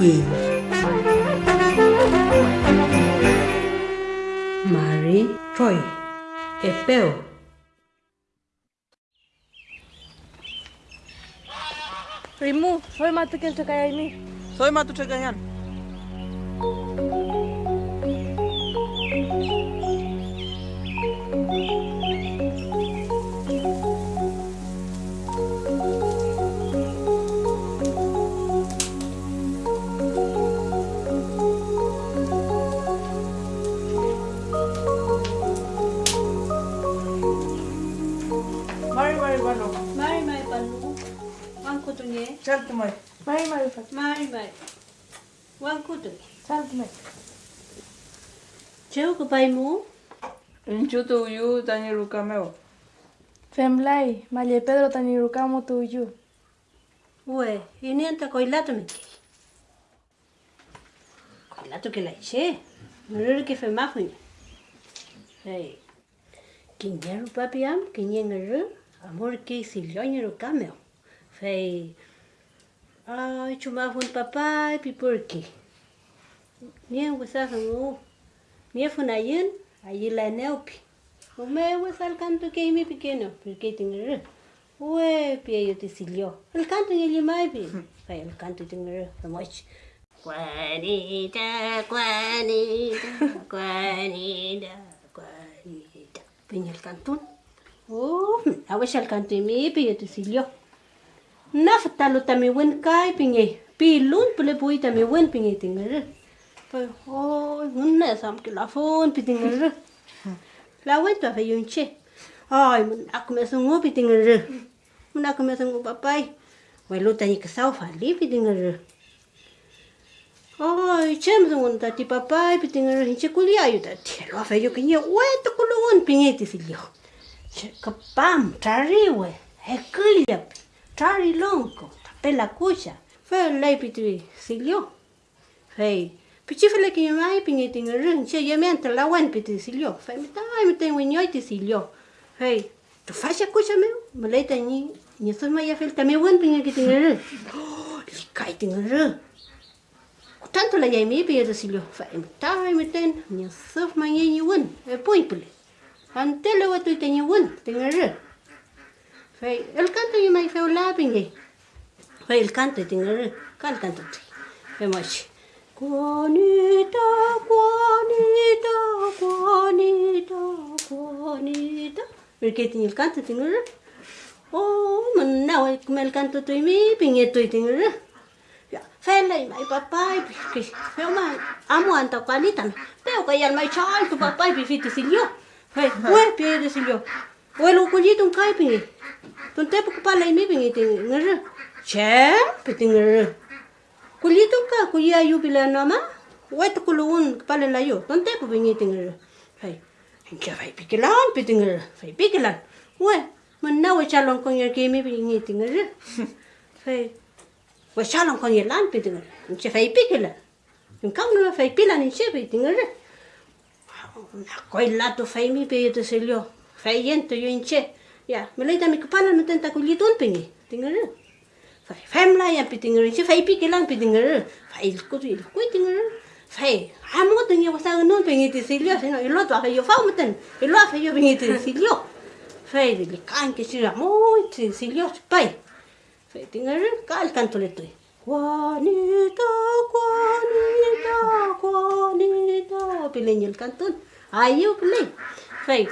Queen. Mary Troy, Epeo. Rimu, soy matu ken ini. Soy matu cekayan. Mari mari bano. Mari mai panu. Wang kutu nye. Chal tumai. Mari, mari, Fat. Mari mai. Wang kutu. Sal tu mai. Cheu ke pai mu. Inchu tu yu tani ruka meo. Femlai, malie Pedro tani rukamo tu yu. Ue, koi lato me ki. Koi lato ke lai che. Nurur ke fe ma fu. Hey. Kinyeru papi am, kinyeru. amorkeisilloñero cameo fei ay ah, chumafun papay pipurki nien wisajan pues, ah, u miefun ayin ayilaneupi umewis pues, al canto que mi pequeño porque tengo Ué, pieyo te silió. El canto en el imaipi. Fue el canto y tengo la moch. Juanita, Juanita, Juanita, Juanita. Peña el cantón. Oh, a ver el mi pi yo te silio. Na fatalo tami wen kai pinge. Pi lun pule pui tami wen pinge tinga. Pai, oh, unna sam ke la fon pi tinga. La wen to fa yun che. Ai, mun aku me sungu pi tinga. Mun aku me sungu papai. Wai lu tani ke sau fa pi tinga. Ai, chem sungu ta ti papai pi tinga. Hinche kulia yu ta ti. Lo fa yu ke nye kulu un pinge ti Copam, Tarriwe, Equilap, ya Tarri Lonco, Pelacucha, Fe Leipitui, Silio. Hey, Pichifele que yo mai piñetin el rin, che yo la buen piti silio. Fe me ta me ten silio. Hey, tu falla cucha me, me leita ni ni maya fel ta me buen piñetin el rin. Oh, li kaitin el rin. Tanto la ya mi pidi silio. Fe me ta me ten ni soy maya ni buen, ya e poipule. Ante lo tu tenye wun, tenye re. Fai, el canto yo mai fai la pinge. Fai el canto tenye re, cal canto te. Fai mochi. Juanita, Juanita, Juanita, Juanita. Porque tenye el canto tenye re. Oh, man, now I come el canto tu mi pinge tu y tenye re. Fela y mi papá y pues, yo amo anta cualita. Pero que ya el mai chal tu papá y pifiti sin yo. Silio. Fai, ue piede silio. Ue lo kulit un kai pinge. Tun te pa pala imi bingi ting ngere. Che, piti ngere. Kulito ka kuya yu bila nama. Wai to kuluun pala la yu. Tun te pa bingi ting ngere. Fai. Hincha fai pikilan piti ngere. Fai pikilan. Wai. Man na wai chalong kong yer kimi bingi ting ngere. Fai. Wai phải kong yer lan piti ngere. Hincha fai pikilan. nữa phải nuna fai pilan hincha piti ngere. Koi koilla tu faimi pe yetu selio fayen tu yinche ya melita mi kupala no tenta kulitun pingi tingere. Fai famla ya pitingere che fai piki lang pitingere fai ilku tu ilku tingere. Fai amu tu ngi wasa no pingi ti selio sino ilo tu ayo fa muten ilo fa yo pingi ti selio fai li kan ke sira mo ti selio pai fai tingere kal tanto le tu Juanita, Juanita, Juanita. Pileño el cantón. Ahí yo pilei. Fei.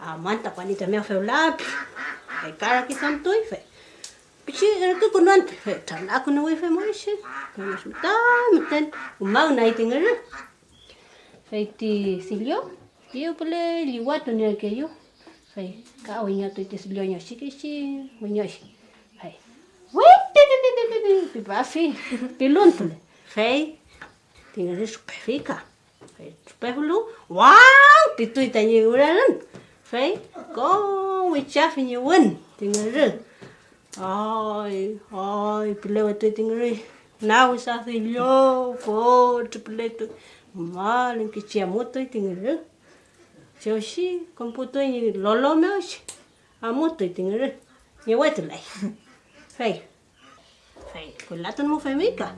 Amanta, Juanita, me feo la. Fei cara que son tú y fei. Pichi, era tú con antes. Fei, tan la con wifi moishi. Vamos muta, muten. Un mau na itin era. Fei ti silio. Yo pilei liwato ni el que yo. Fei, ka oñato y te silio ño chiquichi, oñoshi. Pi bafi. Pi luntule. Fe. Tinga re supefika. Fe supefulu. Wow, pi tu itanyi uraran. Phải có vị cha nhiều hơn, thì người rừng ôi ôi bile tôi tiếng người nào sao thì lo phô chụp bile tôi mà lên cái chia mốt tôi tiếng người rừng xí con phụ tôi như lo lo xí, à mốt tôi tiếng người rừng nhiều quá tôi lại phải con la femica,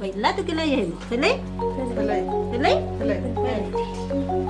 con la que ¿feliz? ¿Feliz? ¿Feliz? ¿Feliz?